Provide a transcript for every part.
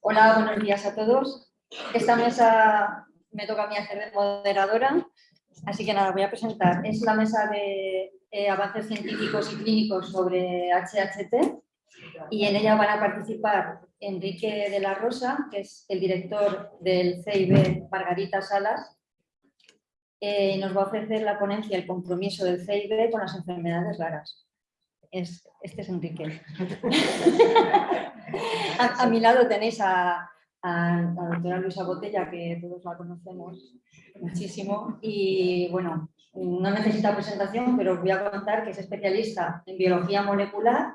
Hola, buenos días a todos. Esta mesa me toca a mí hacer de moderadora, así que nada, voy a presentar. Es la mesa de eh, avances científicos y clínicos sobre HHT y en ella van a participar Enrique de la Rosa, que es el director del CIB Margarita Salas, eh, nos va a ofrecer la ponencia El compromiso del CIB con las enfermedades raras. Es, este es Enrique. a, mi lado tenéis a, la doctora Luisa Botella, que todos la conocemos muchísimo. Y bueno, no necesita presentación, pero os voy a contar que es especialista en biología molecular,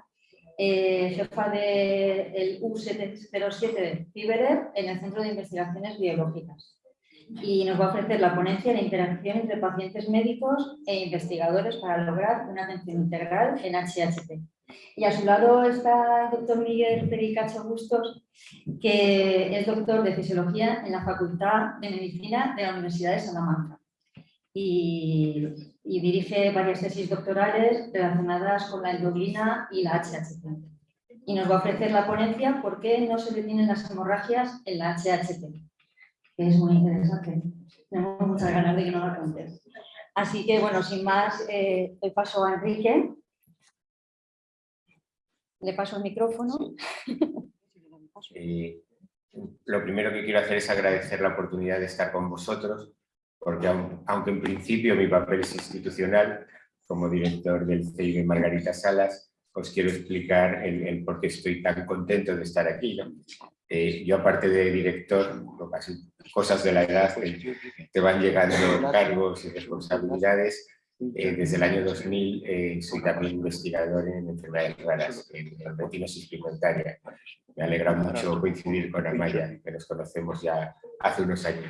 eh, jefa del U707 de Fiberer en el Centro de Investigaciones Biológicas y nos va a ofrecer la ponencia de interacción entre pacientes médicos e investigadores para lograr una atención integral en HHT. Y a su lado está el doctor Miguel Pericacho Bustos, que es doctor de Fisiología en la Facultad de Medicina de la Universidad de Salamanca. Y, y dirige varias tesis doctorales relacionadas con la endocrina y la HHT. Y nos va a ofrecer la ponencia ¿Por qué no se detienen las hemorragias en la HHT? Que es muy interesante. Tenemos muchas ganas de que nos la cuentes. Así que, bueno, sin más, eh, le paso a Enrique. Le paso el micrófono. Eh, lo primero que quiero hacer es agradecer la oportunidad de estar con vosotros, porque aunque en principio mi papel es institucional, como director del CIB Margarita Salas, os quiero explicar el, por qué estoy tan contento de estar aquí. Eh, yo aparte de director, cosas de la edad, te van llegando cargos y responsabilidades. Eh, desde el año 2000 eh, soy también investigador en enfermedades raras, en, retinosis pigmentaria. Me alegra mucho coincidir con Amaya, que nos conocemos ya hace unos años.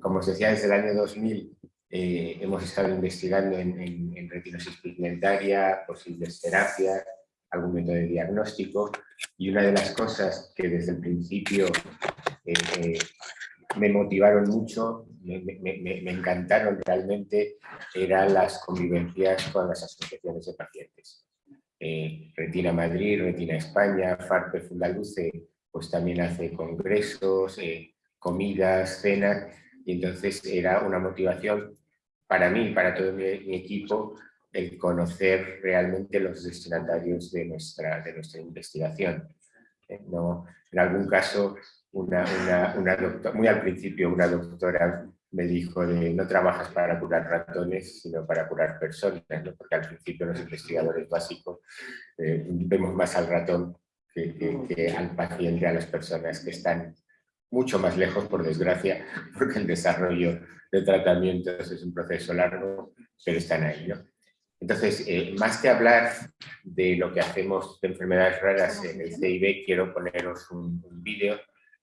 como os decía, desde el año 2000 hemos estado investigando en, en, en retinosis pigmentaria, posibles terapias, algún método de diagnóstico y una de las cosas que desde el principio eh, eh, me motivaron mucho, me, encantaron realmente, eran las convivencias con las asociaciones de pacientes. Eh, Retina Madrid, Retina España, FARPE Fundaluce, pues también hace congresos, comidas, cenas, y entonces era una motivación para mí, para todo mi equipo, el conocer realmente los destinatarios de nuestra, de nuestra investigación. Eh, no, en algún caso, una, muy al principio una doctora me dijo de no trabajas para curar ratones, sino para curar personas, porque al principio los investigadores básicos eh, vemos más al ratón que, que, al paciente, a las personas que están mucho más lejos, por desgracia, porque el desarrollo de tratamientos es un proceso largo, pero están ahí. ¿no? Entonces, eh, más que hablar de lo que hacemos de enfermedades raras en el CIB, quiero poneros un, vídeo.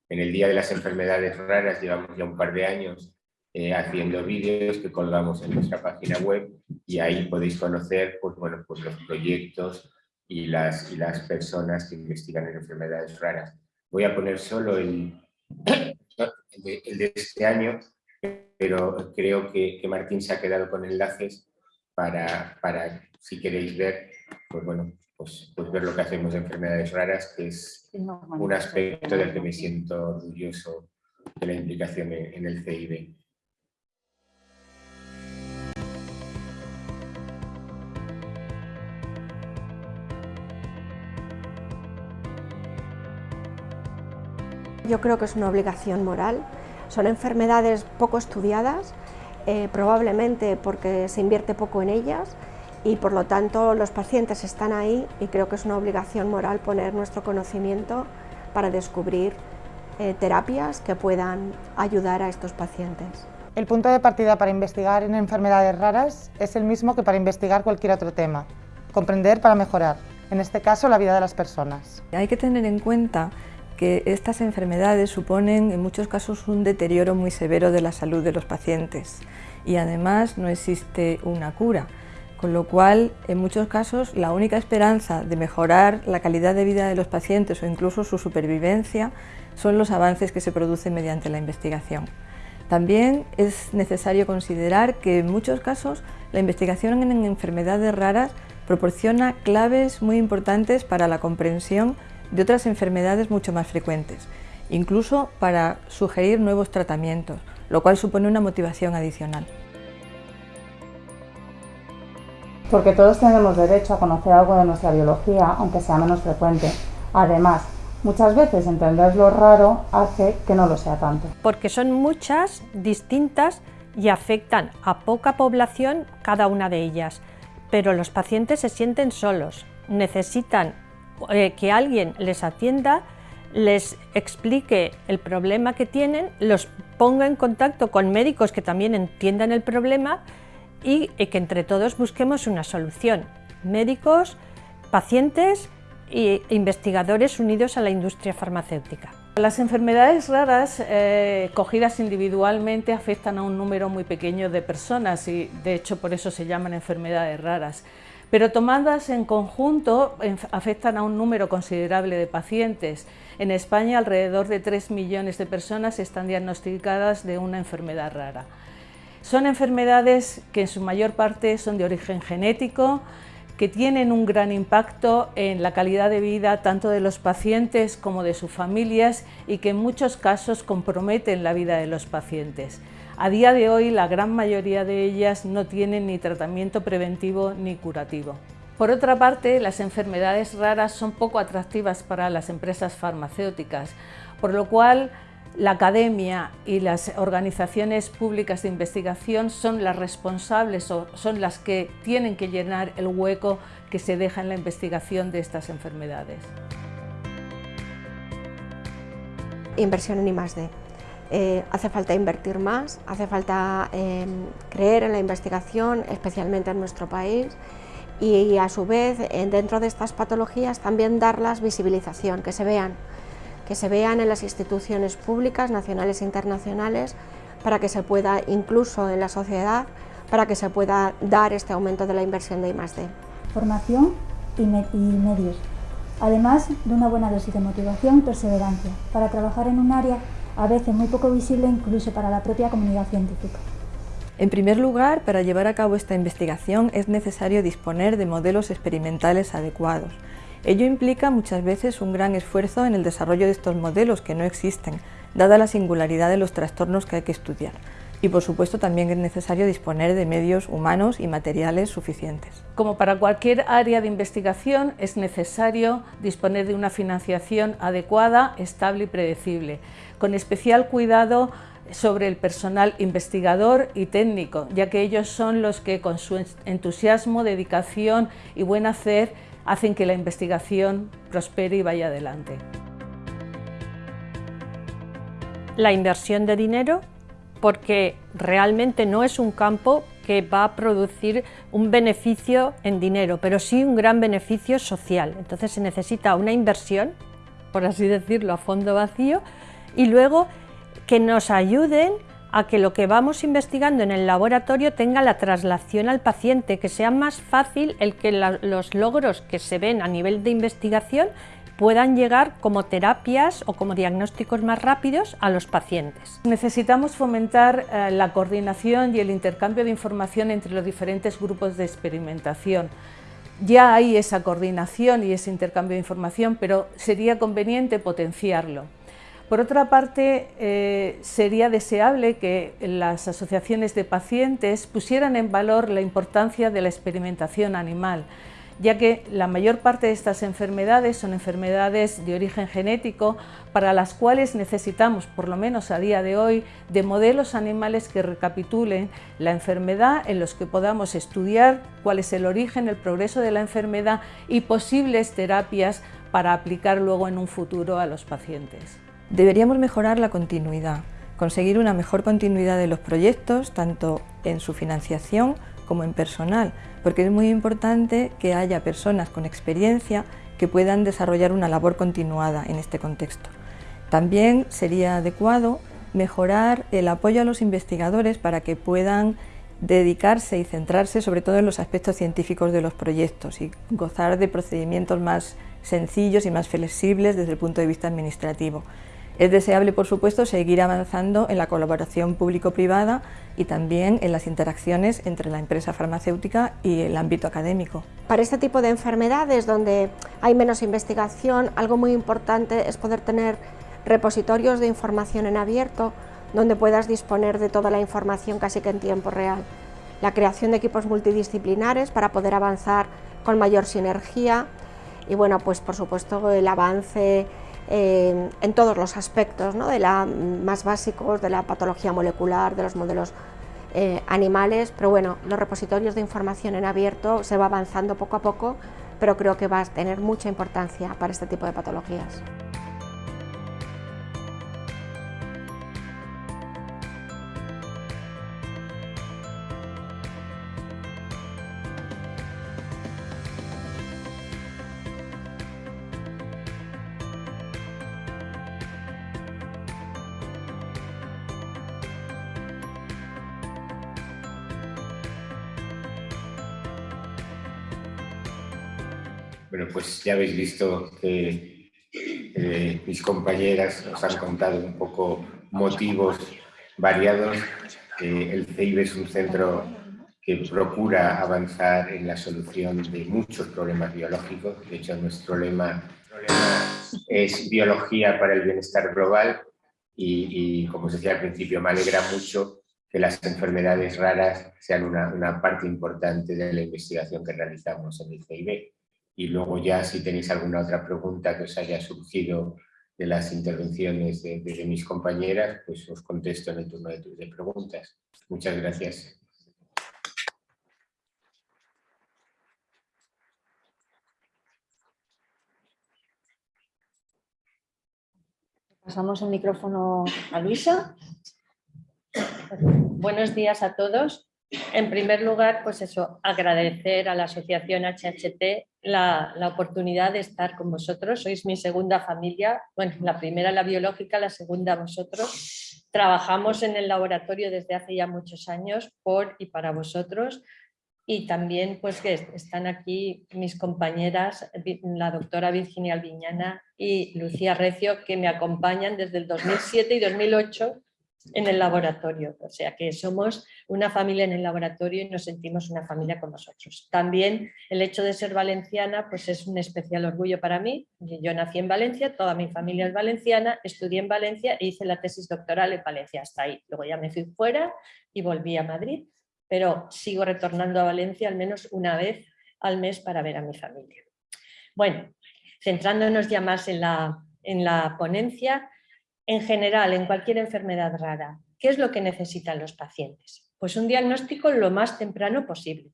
En el Día de las Enfermedades Raras llevamos ya un par de años eh, haciendo vídeos que colgamos en nuestra página web y ahí podéis conocer pues, bueno, pues los proyectos y las, y las personas que investigan en enfermedades raras. Voy a poner solo el, el, de, este año, pero creo que, que Martín se ha quedado con enlaces para, para si queréis ver, pues bueno, pues, pues, ver lo que hacemos de enfermedades raras, que es un aspecto del que me siento orgulloso de la implicación en, el CIB. Yo creo que es una obligación moral. Son enfermedades poco estudiadas eh, probablemente porque se invierte poco en ellas y por lo tanto los pacientes están ahí y creo que es una obligación moral poner nuestro conocimiento para descubrir eh, terapias que puedan ayudar a estos pacientes. El punto de partida para investigar en enfermedades raras es el mismo que para investigar cualquier otro tema, comprender para mejorar, en este caso la vida de las personas. Hay que tener en cuenta que estas enfermedades suponen en muchos casos un deterioro muy severo de la salud de los pacientes y además no existe una cura, con lo cual en muchos casos la única esperanza de mejorar la calidad de vida de los pacientes o incluso su supervivencia son los avances que se producen mediante la investigación. También es necesario considerar que en muchos casos la investigación en enfermedades raras proporciona claves muy importantes para la comprensión de otras enfermedades mucho más frecuentes, incluso para sugerir nuevos tratamientos, lo cual supone una motivación adicional. Porque todos tenemos derecho a conocer algo de nuestra biología, aunque sea menos frecuente. Además, muchas veces entender lo raro hace que no lo sea tanto. Porque son muchas, distintas y afectan a poca población cada una de ellas. Pero los pacientes se sienten solos, necesitan eh, que alguien les atienda, les explique el problema que tienen, los ponga en contacto con médicos que también entiendan el problema y, que entre todos busquemos una solución. Médicos, pacientes e investigadores unidos a la industria farmacéutica. Las enfermedades raras eh, cogidas individualmente afectan a un número muy pequeño de personas y de hecho por eso se llaman enfermedades raras pero tomadas en conjunto afectan a un número considerable de pacientes. En España alrededor de 3 millones de personas están diagnosticadas de una enfermedad rara. Son enfermedades que en su mayor parte son de origen genético, que tienen un gran impacto en la calidad de vida tanto de los pacientes como de sus familias y que en muchos casos comprometen la vida de los pacientes. A día de hoy la gran mayoría de ellas no tienen ni tratamiento preventivo ni curativo. Por otra parte, las enfermedades raras son poco atractivas para las empresas farmacéuticas, por lo cual la academia y las organizaciones públicas de investigación son las responsables o son las que tienen que llenar el hueco que se deja en la investigación de estas enfermedades. Inversión en I+.D. Eh, hace falta invertir más, hace falta em, creer en la investigación, especialmente en nuestro país, y, a su vez, dentro de estas patologías, también darlas visibilización, que se vean, que se vean en las instituciones públicas, nacionales e internacionales, para que se pueda, incluso en la sociedad, para que se pueda dar este aumento de la inversión de I+.D. Formación y, y medios, además de una buena dosis de motivación y perseverancia, para trabajar en un área a veces muy poco visible incluso para la propia comunidad científica. En primer lugar, para llevar a cabo esta investigación es necesario disponer de modelos experimentales adecuados. Ello implica muchas veces un gran esfuerzo en el desarrollo de estos modelos que no existen, dada la singularidad de los trastornos que hay que estudiar. Y por supuesto también es necesario disponer de medios humanos y materiales suficientes. Como para cualquier área de investigación es necesario disponer de una financiación adecuada, estable y predecible con especial cuidado sobre el personal investigador y técnico, ya que ellos son los que con su entusiasmo, dedicación y buen hacer hacen que la investigación prospere y vaya adelante. La inversión de dinero, porque realmente no es un campo que va a producir un beneficio en dinero, pero sí un gran beneficio social. Entonces se necesita una inversión, por así decirlo, a fondo vacío, y luego que nos ayuden a que lo que vamos investigando en el laboratorio tenga la traslación al paciente, que sea más fácil el que los logros que se ven a nivel de investigación puedan llegar como terapias o como diagnósticos más rápidos a los pacientes. Necesitamos fomentar eh, la coordinación y el intercambio de información entre los diferentes grupos de experimentación. Ya hay esa coordinación y ese intercambio de información, pero sería conveniente potenciarlo. Por otra parte, eh, sería deseable que las asociaciones de pacientes pusieran en valor la importancia de la experimentación animal, ya que la mayor parte de estas enfermedades son enfermedades de origen genético para las cuales necesitamos, por lo menos a día de hoy, de modelos animales que recapitulen la enfermedad, en los que podamos estudiar cuál es el origen, el progreso de la enfermedad y posibles terapias para aplicar luego en un futuro a los pacientes. Deberíamos mejorar la continuidad, conseguir una mejor continuidad de los proyectos, tanto en su financiación como en personal, porque es muy importante que haya personas con experiencia que puedan desarrollar una labor continuada en este contexto. También sería adecuado mejorar el apoyo a los investigadores para que puedan dedicarse y centrarse sobre todo en los aspectos científicos de los proyectos y gozar de procedimientos más sencillos y más flexibles desde el punto de vista administrativo. Es deseable, por supuesto, seguir avanzando en la colaboración público-privada y también en las interacciones entre la empresa farmacéutica y el ámbito académico. Para este tipo de enfermedades donde hay menos investigación, algo muy importante es poder tener repositorios de información en abierto donde puedas disponer de toda la información casi que en tiempo real. La creación de equipos multidisciplinares para poder avanzar con mayor sinergia y bueno, pues por supuesto el avance en todos los aspectos, ¿no? de la, más básicos, de la patología molecular, de los modelos eh, animales, pero bueno, los repositorios de información en abierto se va avanzando poco a poco, pero creo que va a tener mucha importancia para este tipo de patologías. Ya habéis visto que mis compañeras os han contado un poco motivos variados. el CEIB es un centro que procura avanzar en la solución de muchos problemas biológicos. De hecho, nuestro lema, es biología para el bienestar global y, como os decía al principio, me alegra mucho que las enfermedades raras sean una, parte importante de la investigación que realizamos en el CEIB y luego ya si tenéis alguna otra pregunta que os haya surgido de las intervenciones de, mis compañeras, pues os contesto en el turno de, de preguntas. Muchas gracias. Pasamos el micrófono a Luisa. Buenos días a todos. En primer lugar, pues eso, agradecer a la asociación HHT la, oportunidad de estar con vosotros. Sois mi segunda familia, bueno, la primera la biológica, la segunda vosotros. Trabajamos en el laboratorio desde hace ya muchos años por y para vosotros y también pues que están aquí mis compañeras, la doctora Virginia Alviñana y Lucía Recio, que me acompañan desde el 2007 y 2008 en el laboratorio, o sea que somos una familia en el laboratorio y nos sentimos una familia con nosotros. También el hecho de ser valenciana pues es un especial orgullo para mí. Yo nací en Valencia, toda mi familia es valenciana, estudié en Valencia e hice la tesis doctoral en Valencia hasta ahí. Luego ya me fui fuera y volví a Madrid, pero sigo retornando a Valencia al menos una vez al mes para ver a mi familia. Bueno, centrándonos ya más en la, en la ponencia, en general, en cualquier enfermedad rara, ¿qué es lo que necesitan los pacientes? Pues un diagnóstico lo más temprano posible.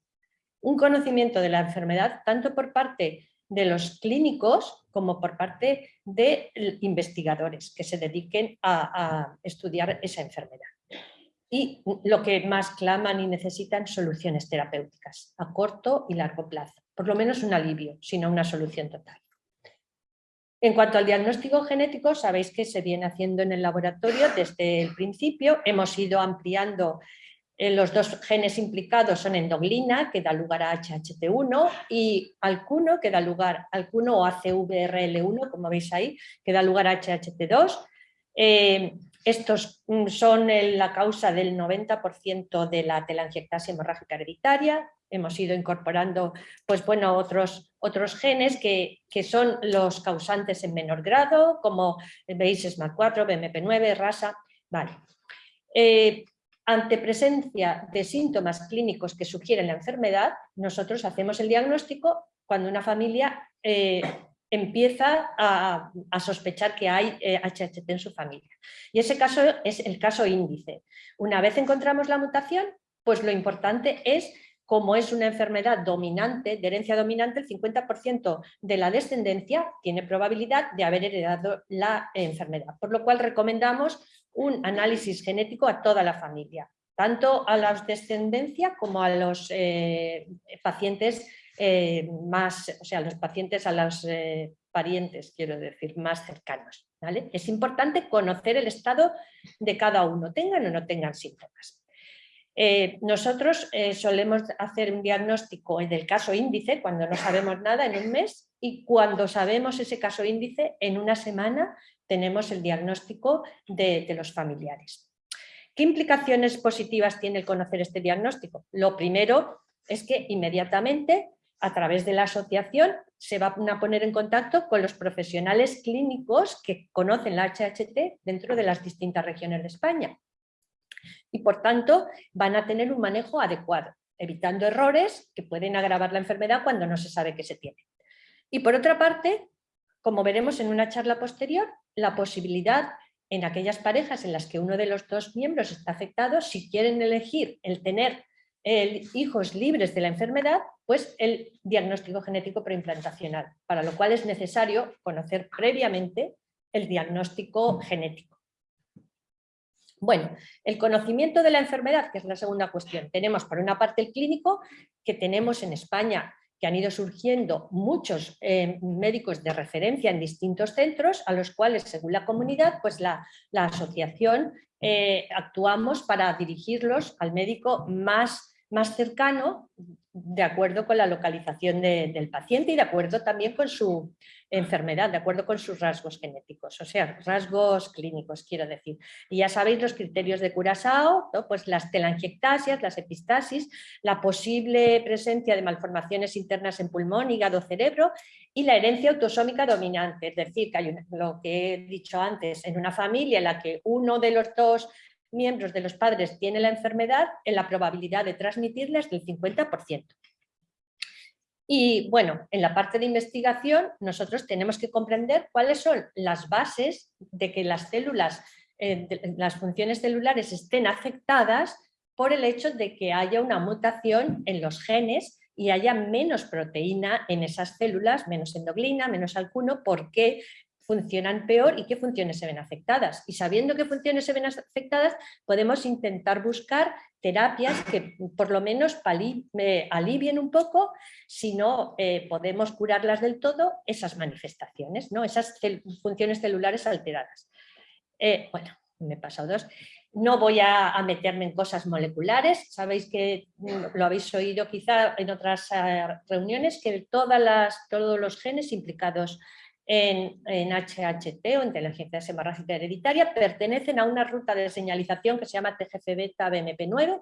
Un conocimiento de la enfermedad tanto por parte de los clínicos como por parte de investigadores que se dediquen a, estudiar esa enfermedad. Y lo que más claman y necesitan soluciones terapéuticas a corto y largo plazo. Por lo menos un alivio, sino una solución total. En cuanto al diagnóstico genético, sabéis que se viene haciendo en el laboratorio desde el principio. Hemos ido ampliando eh, los dos genes implicados son endoglina, que da lugar a HHT1, y alcuno, que da lugar alcuno o ACVRL1, como veis ahí, que da lugar a HHT2. Eh, estos mm, son la causa del 90% de la telangiectasia hemorrágica hereditaria, hemos ido incorporando pues, bueno, otros, otros genes que, son los causantes en menor grado, como veis SMAC4, BMP9, RASA. Vale. Eh, ante presencia de síntomas clínicos que sugieren la enfermedad, nosotros hacemos el diagnóstico cuando una familia eh, empieza a, sospechar que hay HHT eh, en su familia. Y ese caso es el caso índice. Una vez encontramos la mutación, pues lo importante es como es una enfermedad dominante, de herencia dominante, el 50% de la descendencia tiene probabilidad de haber heredado la enfermedad, por lo cual recomendamos un análisis genético a toda la familia, tanto a la descendencia como a los eh, pacientes eh, más, o sea, los pacientes a los eh, parientes, quiero decir, más cercanos. ¿vale? Es importante conocer el estado de cada uno, tengan o no tengan síntomas. Eh, nosotros eh, solemos hacer un diagnóstico del caso índice cuando no sabemos nada en un mes y cuando sabemos ese caso índice, en una semana tenemos el diagnóstico de, de los familiares. ¿Qué implicaciones positivas tiene el conocer este diagnóstico? Lo primero es que inmediatamente a través de la asociación se van a poner en contacto con los profesionales clínicos que conocen la HHT dentro de las distintas regiones de España. Y por tanto van a tener un manejo adecuado, evitando errores que pueden agravar la enfermedad cuando no se sabe que se tiene. Y por otra parte, como veremos en una charla posterior, la posibilidad en aquellas parejas en las que uno de los dos miembros está afectado, si quieren elegir el tener hijos libres de la enfermedad, pues el diagnóstico genético preimplantacional, para lo cual es necesario conocer previamente el diagnóstico genético. Bueno, el conocimiento de la enfermedad, que es la segunda cuestión. Tenemos por una parte el clínico, que tenemos en España, que han ido surgiendo muchos eh, médicos de referencia en distintos centros, a los cuales, según la comunidad, pues la, asociación eh, actuamos para dirigirlos al médico más más cercano de acuerdo con la localización del paciente y de acuerdo también con su enfermedad, de acuerdo con sus rasgos genéticos, o sea, rasgos clínicos, quiero decir. Y ya sabéis los criterios de Curaçao, pues las telangiectasias, las epistasis, la posible presencia de malformaciones internas en pulmón, hígado, cerebro y la herencia autosómica dominante, es decir, que hay lo que he dicho antes, en una familia en la que uno de los dos miembros de los padres tiene la enfermedad, en la probabilidad de transmitirla es del 50%. Y bueno, en la parte de investigación nosotros tenemos que comprender cuáles son las bases de que las células, eh, las funciones celulares estén afectadas por el hecho de que haya una mutación en los genes y haya menos proteína en esas células, menos endoglina, menos alcuno, porque funcionan peor y qué funciones se ven afectadas. Y sabiendo qué funciones se ven afectadas, podemos intentar buscar terapias que por lo menos alivien un poco, si no eh, podemos curarlas del todo, esas manifestaciones, ¿no? esas funciones celulares alteradas. Eh, bueno, me he pasado dos. No voy a, meterme en cosas moleculares, sabéis que mm, lo habéis oído quizá en otras eh, reuniones, que todas las, todos los genes implicados en, HHT o inteligencia hemorrágica hereditaria pertenecen a una ruta de señalización que se llama TGF-beta BMP9.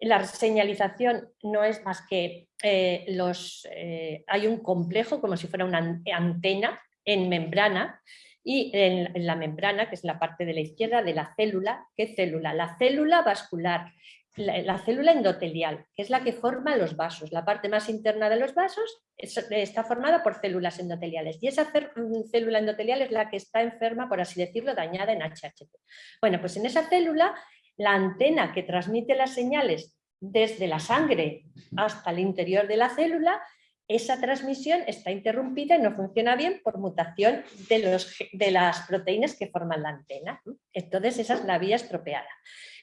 La señalización no es más que eh, los, eh, hay un complejo como si fuera una antena en membrana y en, en, la membrana, que es la parte de la izquierda de la célula, ¿qué célula? La célula vascular la, célula endotelial, que es la que forma los vasos. La parte más interna de los vasos está formada por células endoteliales y esa mm, célula endotelial es la que está enferma, por así decirlo, dañada en HHT. Bueno, pues en esa célula la antena que transmite las señales desde la sangre hasta el interior de la célula, esa transmisión está interrumpida y no funciona bien por mutación de, de las proteínas que forman la antena. Entonces esa es la vía estropeada.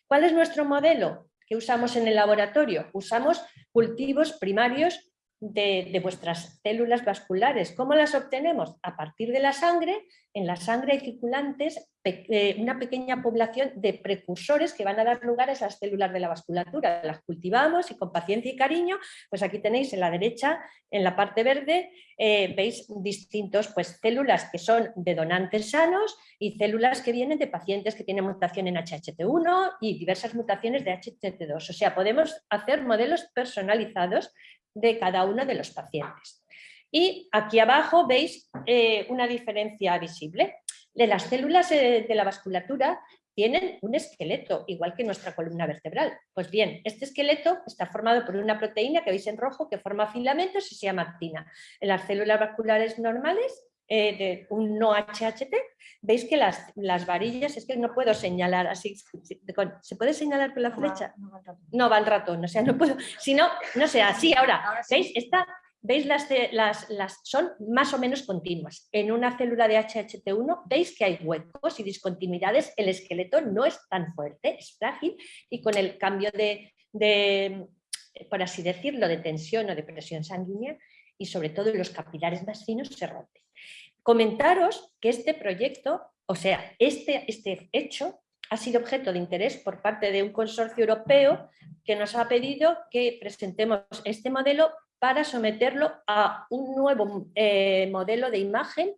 ¿Cuál es nuestro modelo? ¿Qué usamos en el laboratorio? Usamos cultivos primarios de, vuestras células vasculares. ¿Cómo las obtenemos? A partir de la sangre, en la sangre hay circulantes eh, una pequeña población de precursores que van a dar lugar a esas células de la vasculatura. Las cultivamos y con paciencia y cariño, pues aquí tenéis en la derecha, en la parte verde, eh, veis distintos pues, células que son de donantes sanos y células que vienen de pacientes que tienen mutación en HHT1 y diversas mutaciones de HHT2. O sea, podemos hacer modelos personalizados de cada uno de los pacientes. Y aquí abajo veis eh, una diferencia visible. De las células eh, de la vasculatura tienen un esqueleto, igual que nuestra columna vertebral. Pues bien, este esqueleto está formado por una proteína que veis en rojo que forma filamentos y se llama actina. En las células vasculares normales eh, de un no HHT, veis que las, las, varillas, es que no puedo señalar así, ¿se puede señalar con la flecha? No va el ratón, o sea, no puedo, si no, no sé, así ahora, ¿veis? Esta, ¿Veis las, las, son más o menos continuas? En una célula de HHT1 veis que hay huecos y discontinuidades, el esqueleto no es tan fuerte, es frágil y con el cambio de, de por así decirlo, de tensión o de presión sanguínea y sobre todo en los capilares más finos se rompe comentaros que este proyecto, o sea, este, este hecho ha sido objeto de interés por parte de un consorcio europeo que nos ha pedido que presentemos este modelo para someterlo a un nuevo eh, modelo de imagen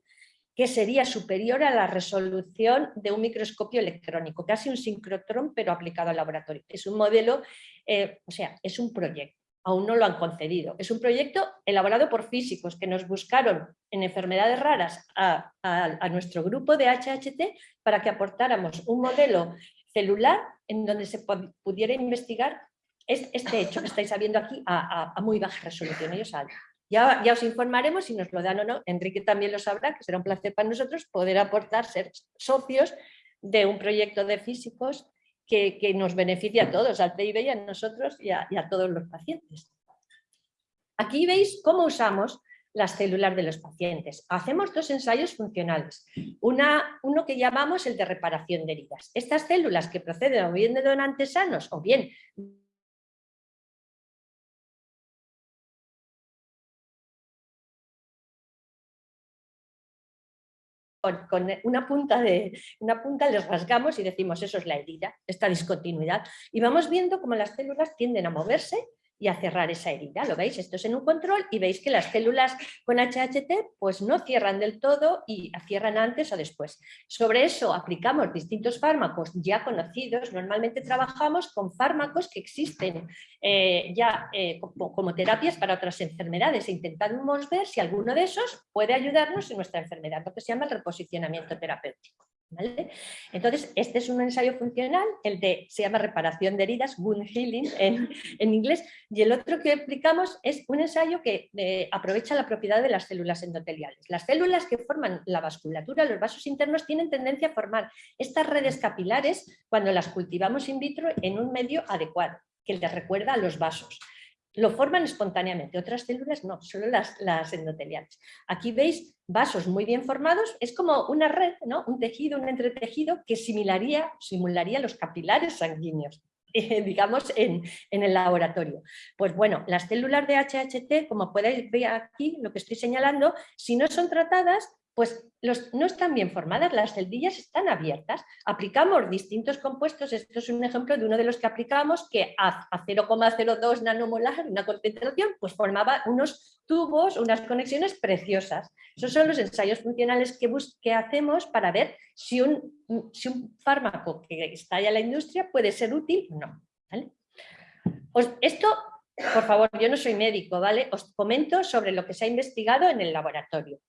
que sería superior a la resolución de un microscopio electrónico, casi un sincrotrón pero aplicado al laboratorio. Es un modelo, eh, o sea, es un proyecto, aún no lo han concedido. Es un proyecto elaborado por físicos que nos buscaron en enfermedades raras a, a nuestro grupo de HHT para que aportáramos un modelo celular en donde se pudiera investigar este hecho que estáis viendo aquí a, muy baja resolución. Ellos ya, ya os informaremos si nos lo dan o no. Enrique también lo sabrá, que será un placer para nosotros poder aportar, ser socios de un proyecto de físicos que, nos beneficia a todos, al PIB y a nosotros y a, todos los pacientes. Aquí veis cómo usamos las células de los pacientes. Hacemos dos ensayos funcionales. Una, uno que llamamos el de reparación de heridas. Estas células que proceden o bien de donantes sanos o bien con, una, punta de, una punta les rasgamos y decimos eso es la herida, esta discontinuidad. Y vamos viendo cómo las células tienden a moverse y a cerrar esa herida. ¿Lo veis? Esto es en un control y veis que las células con HHT pues no cierran del todo y cierran antes o después. Sobre eso aplicamos distintos fármacos ya conocidos. Normalmente trabajamos con fármacos que existen eh, ya eh, como, terapias para otras enfermedades e intentamos ver si alguno de esos puede ayudarnos en nuestra enfermedad, lo que se llama el reposicionamiento terapéutico. Entonces, este es un ensayo funcional, el de, se llama reparación de heridas, wound healing en, inglés, y el otro que aplicamos es un ensayo que eh, aprovecha la propiedad de las células endoteliales. Las células que forman la vasculatura, los vasos internos, tienen tendencia a formar estas redes capilares cuando las cultivamos in vitro en un medio adecuado, que les recuerda a los vasos lo forman espontáneamente, otras células no, solo las, las, endoteliales. Aquí veis vasos muy bien formados, es como una red, ¿no? un tejido, un entretejido que simularía, simularía los capilares sanguíneos. digamos, en, en, el laboratorio. Pues bueno, las células de HHT, como podéis ver aquí, lo que estoy señalando, si no son tratadas, pues no están bien formadas, las celdillas están abiertas. Aplicamos distintos compuestos, esto es un ejemplo de uno de los que aplicamos, que a, 0,02 nanomolar, una concentración, pues formaba unos tubos, unas conexiones preciosas. Esos son los ensayos funcionales que, hacemos para ver si un, si un fármaco que está ya en la industria puede ser útil o no. esto, por favor, yo no soy médico, ¿vale? Os comento sobre lo que se ha investigado en el laboratorio.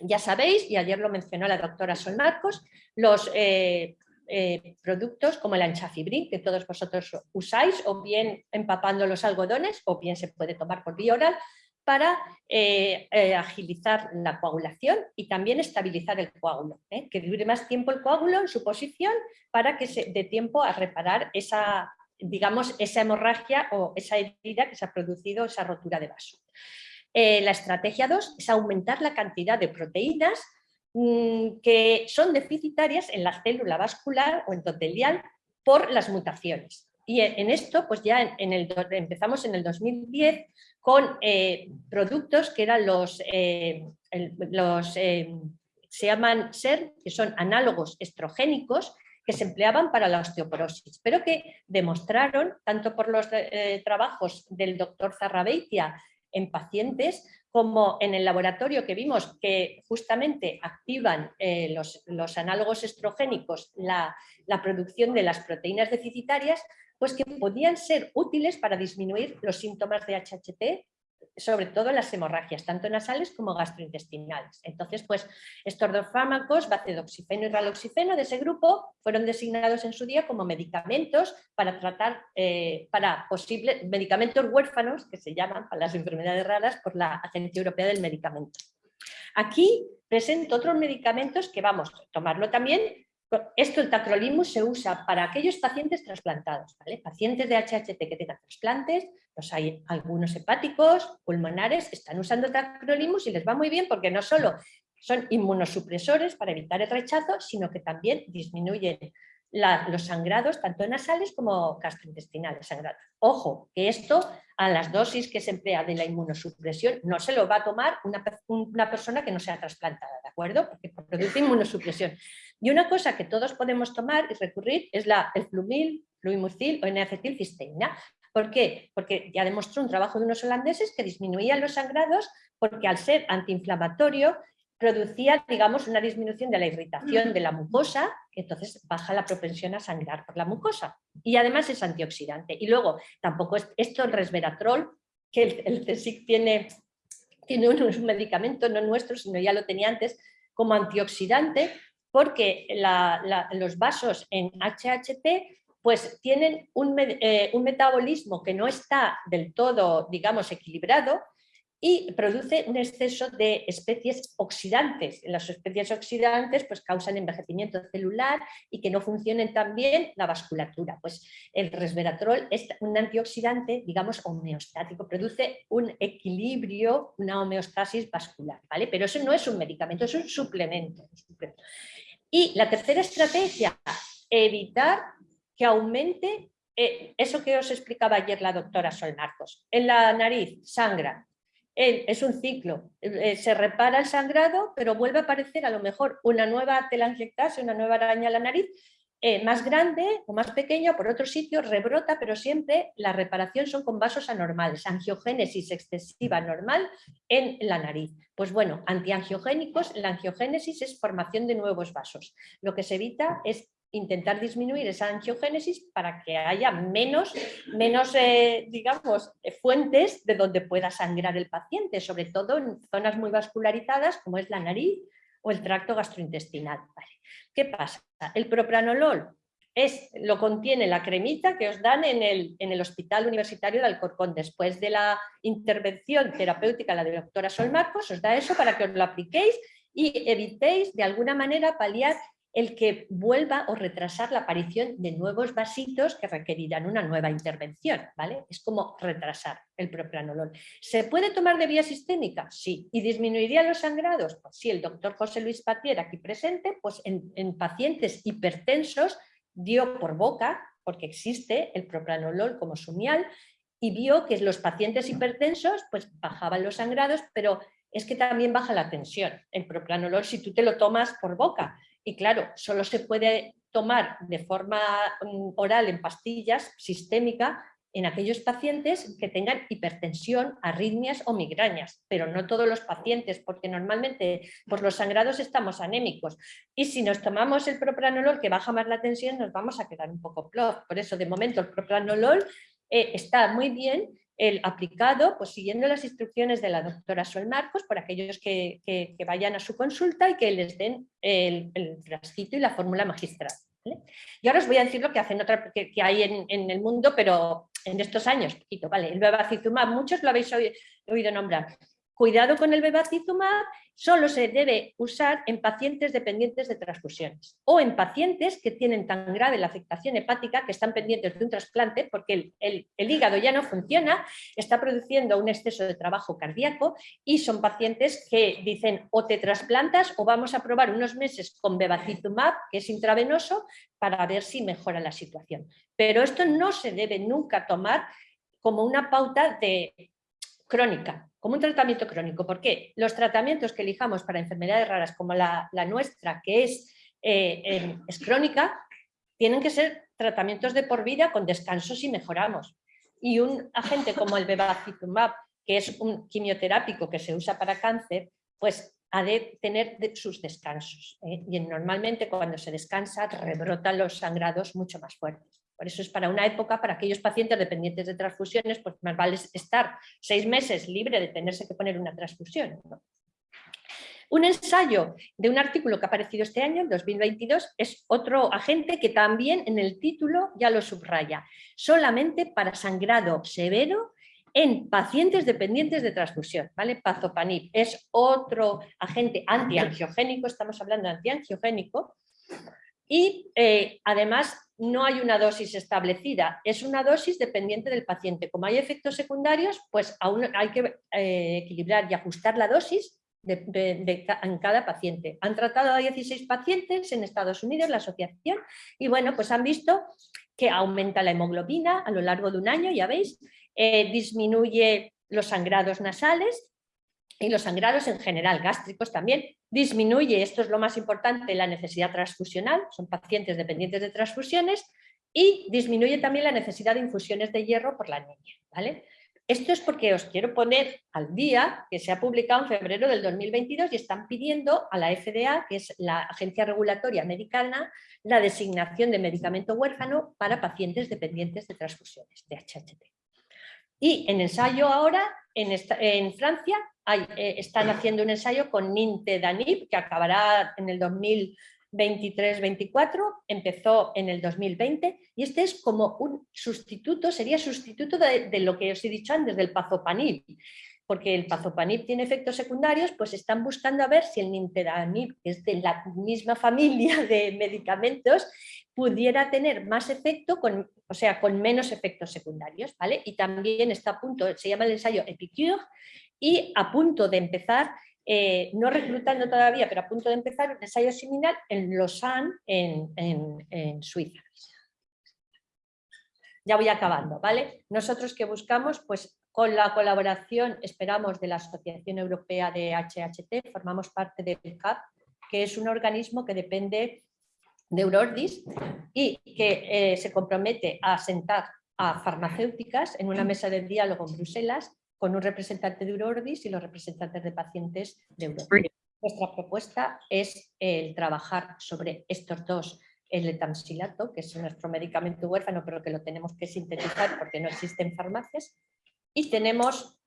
Ya sabéis, y ayer lo mencionó la doctora Sol Marcos, los eh, eh, productos como el anchafibrin que todos vosotros usáis, o bien empapando los algodones, o bien se puede tomar por vía oral, para eh, agilizar la coagulación y también estabilizar el coágulo, que dure más tiempo el coágulo en su posición para que se dé tiempo a reparar esa, digamos, esa hemorragia o esa herida que se ha producido, esa rotura de vaso. Eh, la estrategia 2 es aumentar la cantidad de proteínas mm, que son deficitarias en la célula vascular o endotelial por las mutaciones. Y en esto pues ya en el, empezamos en el 2010 con eh, productos que eran los, eh, los se llaman SER, que son análogos estrogénicos, que se empleaban para la osteoporosis, pero que demostraron, tanto por los trabajos del doctor Zarrabeitia en pacientes, como en el laboratorio que vimos que justamente activan eh, los, análogos estrogénicos la, la producción de las proteínas deficitarias, pues que podían ser útiles para disminuir los síntomas de HHT sobre todo las hemorragias, tanto nasales como gastrointestinales. Entonces, pues estos dos fármacos, bacedoxifeno y raloxifeno de ese grupo, fueron designados en su día como medicamentos para tratar, eh, para posibles medicamentos huérfanos, que se llaman para las enfermedades raras por la Agencia Europea del Medicamento. Aquí presento otros medicamentos que vamos a tomarlo también esto, el tacrolimus, se usa para aquellos pacientes trasplantados, pacientes de HHT que tengan trasplantes, los hay algunos hepáticos, pulmonares, están usando tacrolimus y les va muy bien porque no solo son inmunosupresores para evitar el rechazo, sino que también disminuyen los sangrados, tanto nasales como gastrointestinales sangrados. Ojo, que esto a las dosis que se emplea de la inmunosupresión no se lo va a tomar una, una persona que no sea trasplantada, ¿de acuerdo? Porque produce inmunosupresión. Y una cosa que todos podemos tomar y recurrir es la, el flumil, fluimucil o N-acetilcisteína. ¿Por qué? Porque ya demostró un trabajo de unos holandeses que disminuían los sangrados porque al ser antiinflamatorio producía, digamos, una disminución de la irritación de la mucosa, entonces baja la propensión a sangrar por la mucosa. Y además es antioxidante. Y luego, tampoco es esto el resveratrol, que el, el CSIC tiene, tiene un, medicamento, no nuestro, sino ya lo tenía antes, como antioxidante, porque los vasos en HHP pues tienen eh, un metabolismo que no está del todo, digamos, equilibrado, y produce un exceso de especies oxidantes. Las especies oxidantes pues, causan envejecimiento celular y que no funcionen tan bien la vasculatura. Pues el resveratrol es un antioxidante, digamos, homeostático, produce un equilibrio, una homeostasis vascular, ¿vale? Pero eso no es un medicamento, es un suplemento. Y la tercera estrategia, evitar que aumente eh, eso que os explicaba ayer la doctora Sol Marcos. En la nariz sangra, es un ciclo, eh, se repara el sangrado, pero vuelve a aparecer a lo mejor una nueva telangiectasia, una nueva araña en la nariz, eh, más grande o más pequeña por otro sitio, rebrota, pero siempre la reparación son con vasos anormales, angiogénesis excesiva normal en la nariz. Pues bueno, antiangiogénicos, la angiogénesis es formación de nuevos vasos. Lo que se evita es intentar disminuir esa angiogénesis para que haya menos, menos eh, digamos, fuentes de donde pueda sangrar el paciente, sobre todo en zonas muy vascularizadas como es la nariz o el tracto gastrointestinal. ¿Qué pasa? El propranolol es, lo contiene la cremita que os dan en el, en el Hospital Universitario de Alcorcón. Después de la intervención terapéutica, la de la doctora Sol Marcos, os da eso para que os lo apliquéis y evitéis de alguna manera paliar el que vuelva o retrasar la aparición de nuevos vasitos que requerirán una nueva intervención, ¿vale? Es como retrasar el propranolol. ¿Se puede tomar de vía sistémica? Sí. ¿Y disminuiría los sangrados? Pues sí, el doctor José Luis Patier aquí presente, pues en, en pacientes hipertensos dio por boca, porque existe el propranolol como sumial, y vio que los pacientes hipertensos pues bajaban los sangrados, pero es que también baja la tensión. El propranolol si tú te lo tomas por boca y claro, solo se puede tomar de forma mm, oral en pastillas sistémica en aquellos pacientes que tengan hipertensión, arritmias o migrañas, pero no todos los pacientes, porque normalmente por los sangrados estamos anémicos. Y si nos tomamos el propranolol que baja más la tensión, nos vamos a quedar un poco plof. Por eso, de momento, el propranolol eh, está muy bien el aplicado, pues siguiendo las instrucciones de la doctora Sol Marcos, por aquellos que, vayan a su consulta y que les den el, el y la fórmula magistral. Y ahora os voy a decir lo que hacen otra, que, hay en, el mundo, pero en estos años, poquito, ¿vale? El bevacizumab, muchos lo habéis oído nombrar. Cuidado con el bevacizumab, solo se debe usar en pacientes dependientes de transfusiones o en pacientes que tienen tan grave la afectación hepática que están pendientes de un trasplante porque el, hígado ya no funciona, está produciendo un exceso de trabajo cardíaco y son pacientes que dicen o te trasplantas o vamos a probar unos meses con bevacizumab, que es intravenoso, para ver si mejora la situación. Pero esto no se debe nunca tomar como una pauta de crónica, como un tratamiento crónico. ¿Por qué? Los tratamientos que elijamos para enfermedades raras como la, nuestra, que es, eh, es crónica, tienen que ser tratamientos de por vida con descansos y mejoramos. Y un agente como el bevacizumab, que es un quimioterápico que se usa para cáncer, pues ha de tener sus descansos. ¿eh? Y normalmente cuando se descansa rebrotan los sangrados mucho más fuertes. Por eso es para una época, para aquellos pacientes dependientes de transfusiones, pues más vale estar seis meses libre de tenerse que poner una transfusión. Un ensayo de un artículo que ha aparecido este año, en 2022, es otro agente que también en el título ya lo subraya. Solamente para sangrado severo en pacientes dependientes de transfusión. ¿vale? Pazopanib es otro agente antiangiogénico, estamos hablando de antiangiogénico, y eh, además no hay una dosis establecida, es una dosis dependiente del paciente. Como hay efectos secundarios, pues aún hay que eh, equilibrar y ajustar la dosis en cada paciente. Han tratado a 16 pacientes en Estados Unidos, la asociación, y bueno, pues han visto que aumenta la hemoglobina a lo largo de un año, ya veis, eh, disminuye los sangrados nasales y los sangrados en general, gástricos también, disminuye, esto es lo más importante, la necesidad transfusional, son pacientes dependientes de transfusiones, y disminuye también la necesidad de infusiones de hierro por la niña. ¿vale? Esto es porque os quiero poner al día que se ha publicado en febrero del 2022 y están pidiendo a la FDA, que es la Agencia Regulatoria Americana, la designación de medicamento huérfano para pacientes dependientes de transfusiones de HHT. Y en ensayo ahora, en, Francia, eh, están haciendo un ensayo con Nintedanib, que acabará en el 2022 23-24, empezó en el 2020 y este es como un sustituto, sería sustituto de, lo que os he dicho antes, del pazopanib, porque el pazopanib tiene efectos secundarios, pues están buscando a ver si el nintedanib, que es de la misma familia de medicamentos, pudiera tener más efecto, con, o sea, con menos efectos secundarios, ¿vale? Y también está a punto, se llama el ensayo Epicure, y a punto de empezar eh, no reclutando todavía, pero a punto de empezar un ensayo similar en Lausanne, en, en, Suiza. Ya voy acabando, ¿vale? Nosotros que buscamos, pues con la colaboración, esperamos, de la Asociación Europea de HHT, formamos parte del CAP, que es un organismo que depende de Eurordis y que eh, se compromete a sentar a farmacéuticas en una mesa de diálogo en Bruselas con un representante de Eurordis y los representantes de pacientes de Europa. Nuestra propuesta es el trabajar sobre estos dos, el etamsilato, que es nuestro medicamento huérfano, pero que lo tenemos que sintetizar porque no existen farmacias, y tenemos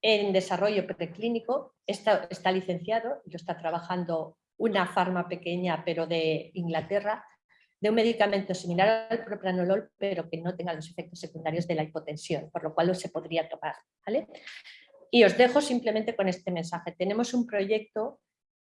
en desarrollo preclínico, está, está licenciado, lo está trabajando una farma pequeña, pero de Inglaterra, de un medicamento similar al propranolol, pero que no tenga los efectos secundarios de la hipotensión, por lo cual se podría tomar. ¿vale? Y os dejo simplemente con este mensaje. Tenemos un proyecto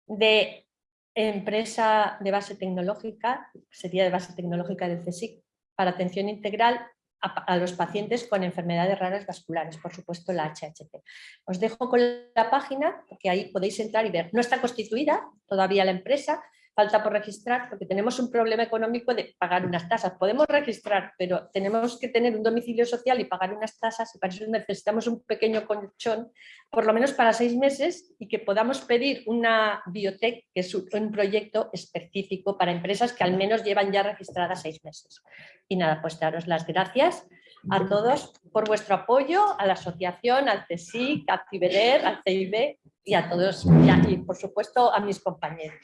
de empresa de base tecnológica, sería de base tecnológica del CSIC, para atención integral a, los pacientes con enfermedades raras vasculares, por supuesto la HHT. Os dejo con la página, porque ahí podéis entrar y ver. No está constituida todavía la empresa, falta por registrar porque tenemos un problema económico de pagar unas tasas. Podemos registrar, pero tenemos que tener un domicilio social y pagar unas tasas y para eso necesitamos un pequeño colchón, por lo menos para seis meses y que podamos pedir una biotech, que es un proyecto específico para empresas que al menos llevan ya registradas seis meses. Y nada, pues daros las gracias a todos por vuestro apoyo, a la asociación, al CSIC, a CIBEDER, al CIB y a todos, y, por supuesto a mis compañeros.